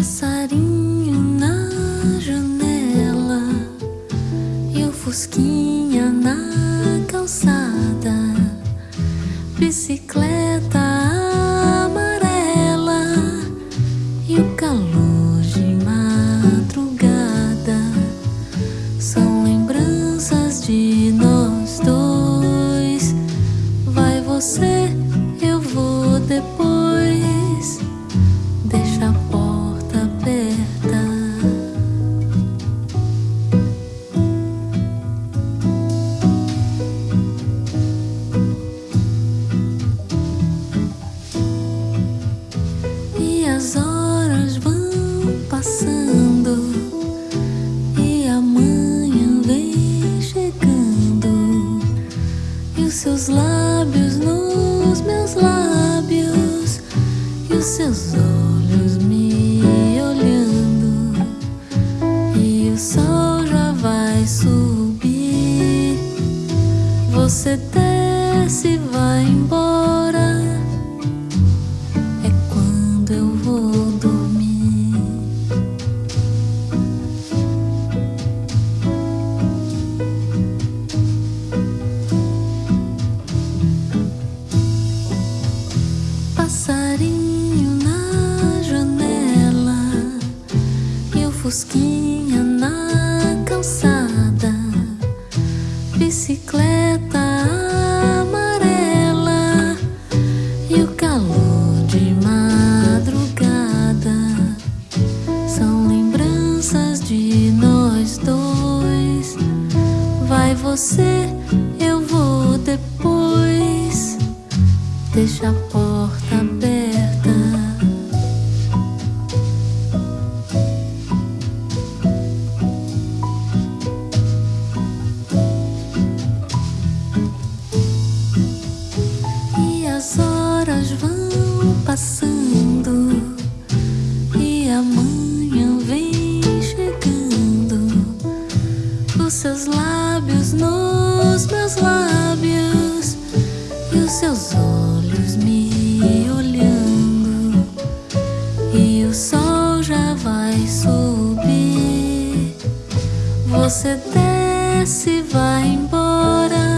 Passarinho na janela e o fusquinha na calçada, bicicleta seus lábios nos meus lábios e os seus olhos me olhando. E o sol já vai subir. Você desce vai embora Passarinho na janela e o fusquinha na calçada, bicicleta amarela e o calor de madrugada são lembranças de nós dois. Vai você, eu vou depois. Deixa a porta aberta. E as horas vão passando e a manhã vem chegando. Os seus lábios nos meus lábios os seus olhos me olhando. E o sol já vai subir. Você desce vai embora.